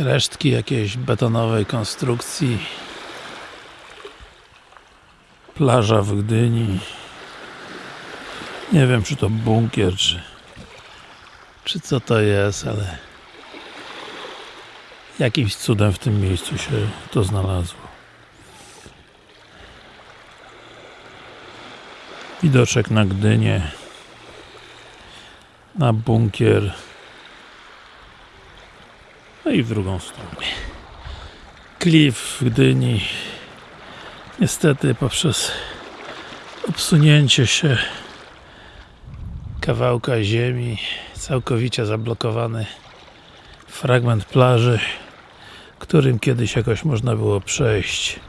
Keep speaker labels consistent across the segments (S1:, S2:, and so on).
S1: resztki jakiejś betonowej konstrukcji. Plaża w Gdyni. Nie wiem czy to bunkier czy czy co to jest, ale jakimś cudem w tym miejscu się to znalazło. Widoczek na Gdynię na bunkier no i w drugą stronę. Klif Gdyni. Niestety poprzez obsunięcie się kawałka ziemi całkowicie zablokowany fragment plaży którym kiedyś jakoś można było przejść.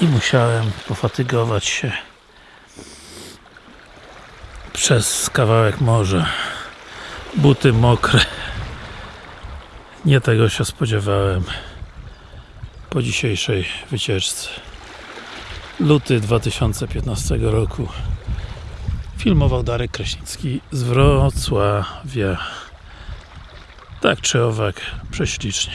S1: I musiałem pofatygować się przez kawałek morza. Buty mokre nie tego się spodziewałem. Po dzisiejszej wycieczce. Luty 2015 roku. Filmował Darek Kraśnicki z Wrocławia. Tak czy owak prześlicznie.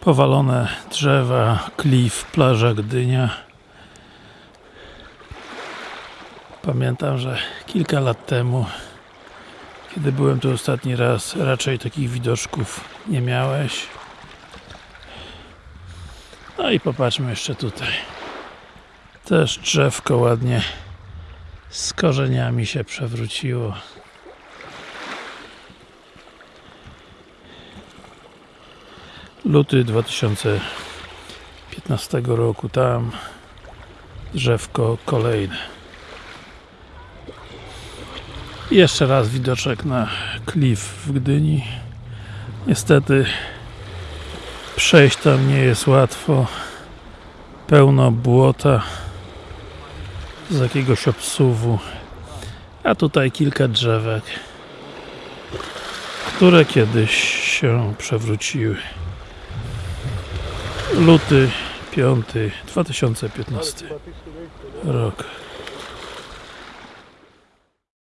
S1: Powalone drzewa, klif, plaża Gdynia. Pamiętam, że kilka lat temu kiedy byłem tu ostatni raz raczej takich widoczków nie miałeś. No i popatrzmy jeszcze tutaj. Też drzewko ładnie z korzeniami się przewróciło. Luty 2015 roku tam drzewko kolejne Jeszcze raz widoczek na klif w Gdyni. Niestety przejść tam nie jest łatwo. Pełno błota z jakiegoś obsuwu. A tutaj kilka drzewek które kiedyś się przewróciły. Luty 5 2015 rok